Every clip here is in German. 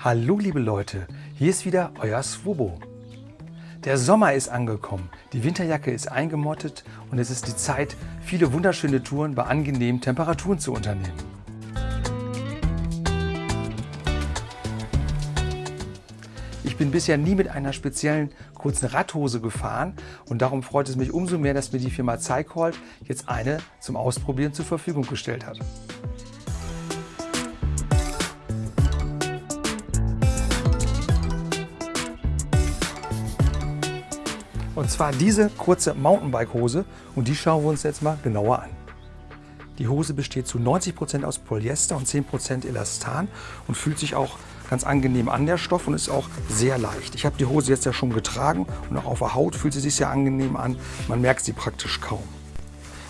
Hallo liebe Leute, hier ist wieder euer Swobo. Der Sommer ist angekommen, die Winterjacke ist eingemottet und es ist die Zeit, viele wunderschöne Touren bei angenehmen Temperaturen zu unternehmen. Ich bin bisher nie mit einer speziellen kurzen Radhose gefahren und darum freut es mich umso mehr, dass mir die Firma Zeighold jetzt eine zum Ausprobieren zur Verfügung gestellt hat. Und zwar diese kurze Mountainbike-Hose und die schauen wir uns jetzt mal genauer an. Die Hose besteht zu 90% aus Polyester und 10% Elastan und fühlt sich auch ganz angenehm an, der Stoff, und ist auch sehr leicht. Ich habe die Hose jetzt ja schon getragen und auch auf der Haut fühlt sie sich sehr angenehm an. Man merkt sie praktisch kaum.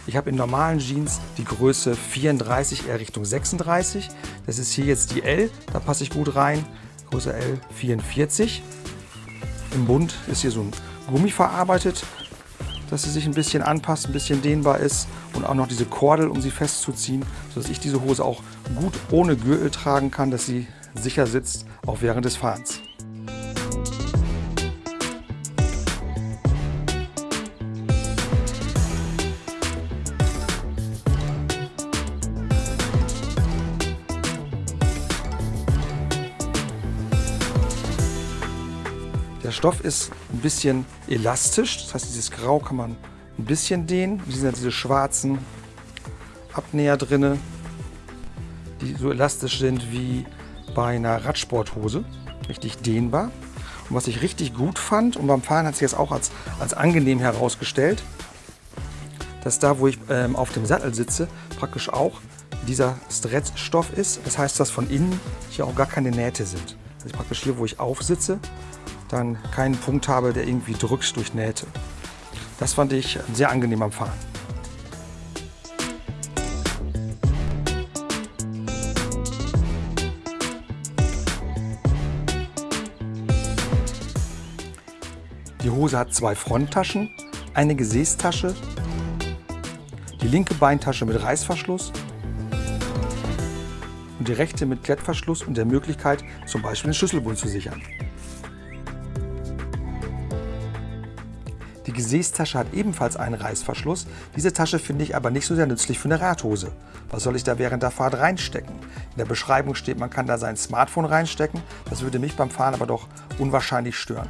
Ich habe in normalen Jeans die Größe 34 eher Richtung 36. Das ist hier jetzt die L, da passe ich gut rein. Größe L 44. Im Bund ist hier so ein Gummi verarbeitet, dass sie sich ein bisschen anpasst, ein bisschen dehnbar ist und auch noch diese Kordel, um sie festzuziehen, sodass ich diese Hose auch gut ohne Gürtel tragen kann, dass sie sicher sitzt, auch während des Fahrens. Der Stoff ist ein bisschen elastisch, das heißt dieses Grau kann man ein bisschen dehnen. Hier sind diese schwarzen Abnäher drin, die so elastisch sind wie bei einer Radsporthose. Richtig dehnbar. Und was ich richtig gut fand, und beim Fahren hat sich jetzt auch als, als angenehm herausgestellt, dass da, wo ich ähm, auf dem Sattel sitze, praktisch auch dieser Stretch-Stoff ist. Das heißt, dass von innen hier auch gar keine Nähte sind. Also praktisch hier, wo ich aufsitze, dann keinen Punkt habe, der irgendwie drückt durch Nähte. Das fand ich sehr angenehm am Fahren. Die Hose hat zwei Fronttaschen, eine Gesäßtasche, die linke Beintasche mit Reißverschluss und die rechte mit Klettverschluss und der Möglichkeit, zum Beispiel den Schlüsselbund zu sichern. Die Gesäßtasche hat ebenfalls einen Reißverschluss. Diese Tasche finde ich aber nicht so sehr nützlich für eine Radhose. Was soll ich da während der Fahrt reinstecken? In der Beschreibung steht, man kann da sein Smartphone reinstecken. Das würde mich beim Fahren aber doch unwahrscheinlich stören.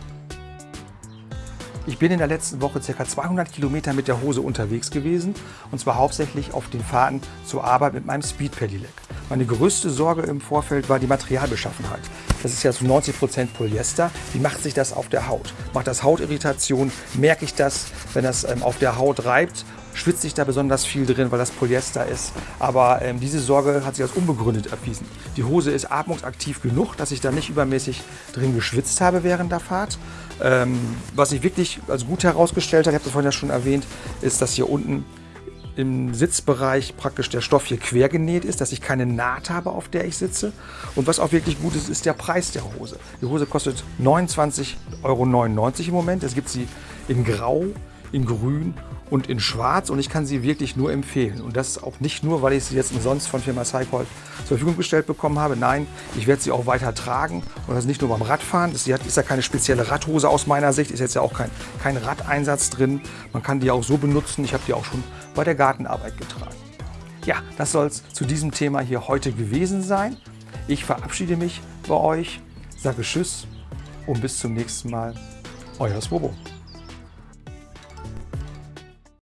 Ich bin in der letzten Woche ca. 200 Kilometer mit der Hose unterwegs gewesen und zwar hauptsächlich auf den Fahrten zur Arbeit mit meinem Speed Pedelec. Meine größte Sorge im Vorfeld war die Materialbeschaffenheit. Das ist ja zu 90% Polyester. Wie macht sich das auf der Haut? Macht das Hautirritation? Merke ich das, wenn das ähm, auf der Haut reibt? Schwitzt sich da besonders viel drin, weil das Polyester ist. Aber ähm, diese Sorge hat sich als unbegründet erwiesen. Die Hose ist atmungsaktiv genug, dass ich da nicht übermäßig drin geschwitzt habe während der Fahrt. Ähm, was sich wirklich als gut herausgestellt hat, ich habe das vorhin ja schon erwähnt, ist, dass hier unten im Sitzbereich praktisch der Stoff hier quer genäht ist, dass ich keine Naht habe, auf der ich sitze. Und was auch wirklich gut ist, ist der Preis der Hose. Die Hose kostet 29,99 Euro im Moment. Es gibt sie in Grau, in Grün und in Schwarz und ich kann sie wirklich nur empfehlen. Und das auch nicht nur, weil ich sie jetzt umsonst von Firma Cycol zur Verfügung gestellt bekommen habe. Nein, ich werde sie auch weiter tragen und das nicht nur beim Radfahren. Das ist ja keine spezielle Radhose aus meiner Sicht, ist jetzt ja auch kein, kein Radeinsatz drin. Man kann die auch so benutzen. Ich habe die auch schon bei der Gartenarbeit getragen. Ja, das soll es zu diesem Thema hier heute gewesen sein. Ich verabschiede mich bei euch, sage Tschüss und bis zum nächsten Mal. Euer Swobo.